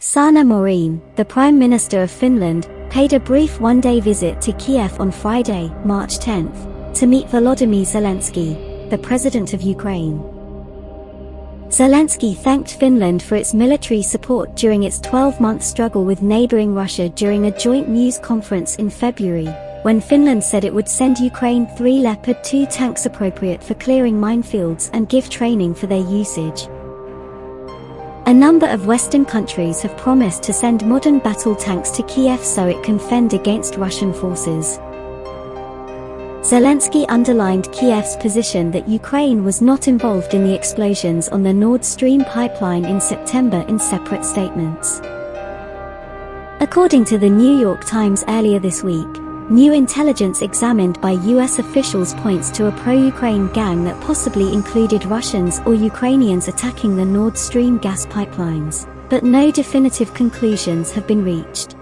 Sanna Marin, the Prime Minister of Finland, paid a brief one-day visit to Kiev on Friday, March 10, to meet Volodymyr Zelensky, the President of Ukraine. Zelensky thanked Finland for its military support during its 12-month struggle with neighboring Russia during a joint news conference in February, when Finland said it would send Ukraine three Leopard 2 tanks appropriate for clearing minefields and give training for their usage. A number of Western countries have promised to send modern battle tanks to Kiev so it can fend against Russian forces. Zelensky underlined Kiev's position that Ukraine was not involved in the explosions on the Nord Stream pipeline in September in separate statements. According to the New York Times earlier this week, new intelligence examined by US officials points to a pro-Ukraine gang that possibly included Russians or Ukrainians attacking the Nord Stream gas pipelines, but no definitive conclusions have been reached.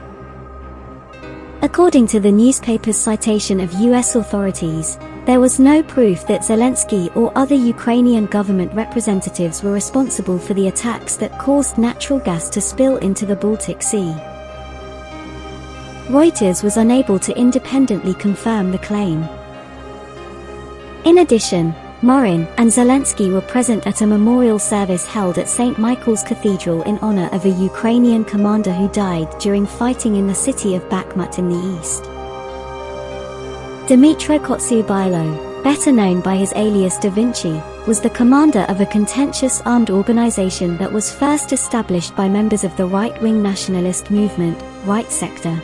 According to the newspaper's citation of US authorities, there was no proof that Zelensky or other Ukrainian government representatives were responsible for the attacks that caused natural gas to spill into the Baltic Sea. Reuters was unable to independently confirm the claim. In addition, Marin and Zelensky were present at a memorial service held at St. Michael's Cathedral in honor of a Ukrainian commander who died during fighting in the city of Bakhmut in the east. Dmytro Kotsiubailo, better known by his alias Da Vinci, was the commander of a contentious armed organization that was first established by members of the right-wing nationalist movement, Right Sector.